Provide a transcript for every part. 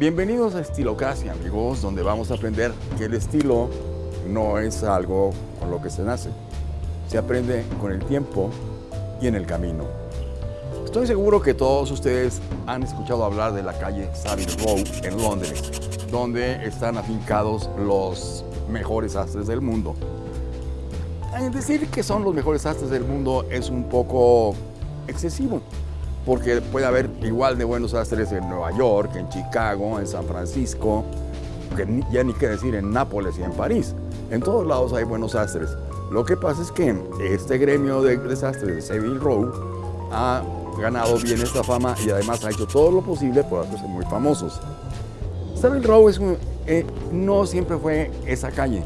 Bienvenidos a Estilocracia, amigos, donde vamos a aprender que el estilo no es algo con lo que se nace. Se aprende con el tiempo y en el camino. Estoy seguro que todos ustedes han escuchado hablar de la calle Savile Row en Londres, donde están afincados los mejores sastres del mundo. Decir que son los mejores sastres del mundo es un poco excesivo, porque puede haber igual de buenos sastres en Nueva York, en Chicago, en San Francisco, que ya ni qué decir en Nápoles y en París. En todos lados hay buenos sastres. Lo que pasa es que este gremio de, sastres de Savile Row ha ganado bien esta fama y además ha hecho todo lo posible por hacerse muy famosos. Savile Row es eh, no siempre fue esa calle.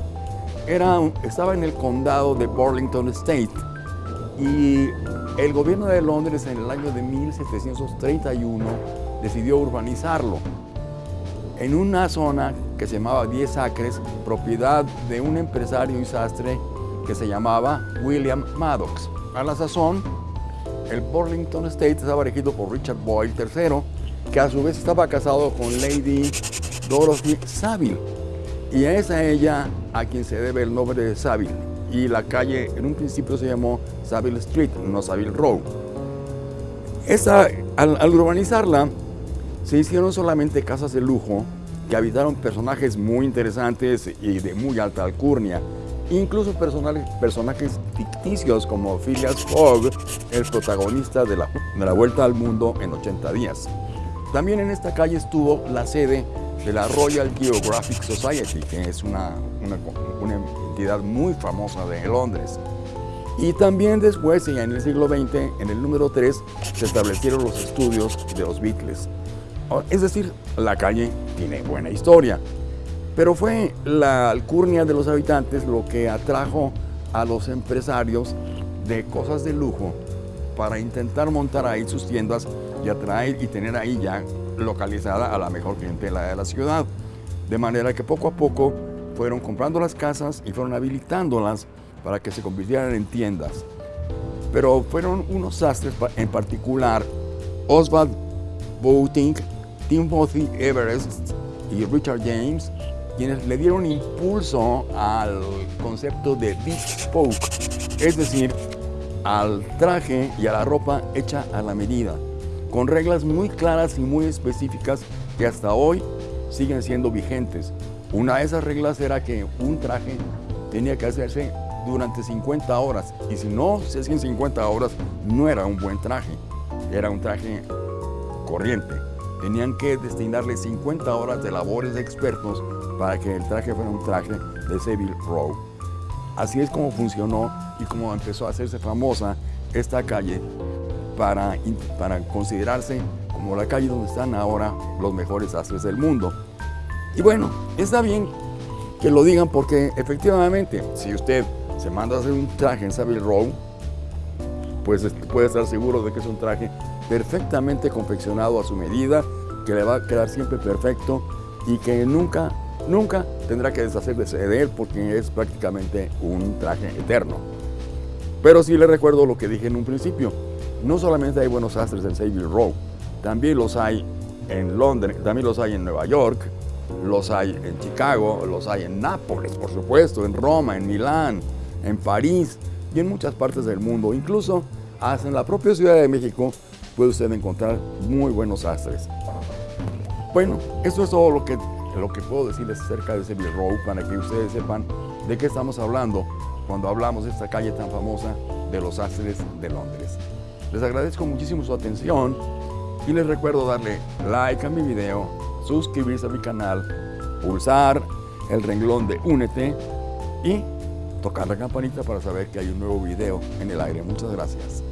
Era, estaba en el condado de Burlington State y el gobierno de Londres en el año de 1731 decidió urbanizarlo en una zona que se llamaba 10 acres, propiedad de un empresario y sastre que se llamaba William Maddox. A la sazón, el Burlington State estaba regido por Richard Boyle III, que a su vez estaba casado con Lady Dorothy Savile. Y es a ella a quien se debe el nombre de Savile y la calle en un principio se llamó Savile Street, no Savile Row. Esa, al, urbanizarla, se hicieron solamente casas de lujo que habitaron personajes muy interesantes y de muy alta alcurnia, incluso personajes ficticios como Phileas Fogg, el protagonista de la, de la Vuelta al Mundo en 80 días. También en esta calle estuvo la sede de la Royal Geographic Society, que es una, una, entidad muy famosa de Londres. Y también después, en el siglo XX, en el número 3, se establecieron los estudios de los Beatles. Es decir, la calle tiene buena historia. Pero fue la alcurnia de los habitantes lo que atrajo a los empresarios de cosas de lujo para intentar montar ahí sus tiendas y atraer y tener ahí ya localizada a la mejor clientela de la ciudad. De manera que poco a poco fueron comprando las casas y fueron habilitándolas para que se convirtieran en tiendas. Pero fueron unos sastres en particular, Oswald Boateng, Timothy Everest y Richard James, quienes le dieron impulso al concepto de bespoke, es decir, al traje y a la ropa hecha a la medida, con reglas muy claras y muy específicas que hasta hoy siguen siendo vigentes. Una de esas reglas era que un traje tenía que hacerse durante 50 horas y si no se hacían 50 horas no era un buen traje, era un traje corriente. Tenían que destinarle 50 horas de labores de expertos para que el traje fuera un traje de Savile Row. Así es como funcionó y como empezó a hacerse famosa esta calle para, para considerarse como la calle donde están ahora los mejores astres del mundo. Y bueno, está bien que lo digan porque efectivamente, si usted se manda a hacer un traje en Savile Row, pues puede estar seguro de que es un traje perfectamente confeccionado a su medida, que le va a quedar siempre perfecto y que nunca, nunca tendrá que deshacerse de él porque es prácticamente un traje eterno. Pero sí le recuerdo lo que dije en un principio, no solamente hay buenos sastres en Savile Row, también los hay en Londres, también los hay en Nueva York, los hay en Chicago, los hay en Nápoles, por supuesto, en Roma, en Milán, en París y en muchas partes del mundo. Incluso hasta en la propia Ciudad de México puede usted encontrar muy buenos sastres. Bueno, eso es todo lo que, lo que puedo decirles acerca de Seville Row para que ustedes sepan de qué estamos hablando cuando hablamos de esta calle tan famosa de los sastres de Londres. Les agradezco muchísimo su atención y les recuerdo darle like a mi video suscribirse a mi canal, pulsar el renglón de Únete y tocar la campanita para saber que hay un nuevo video en el aire. Muchas gracias.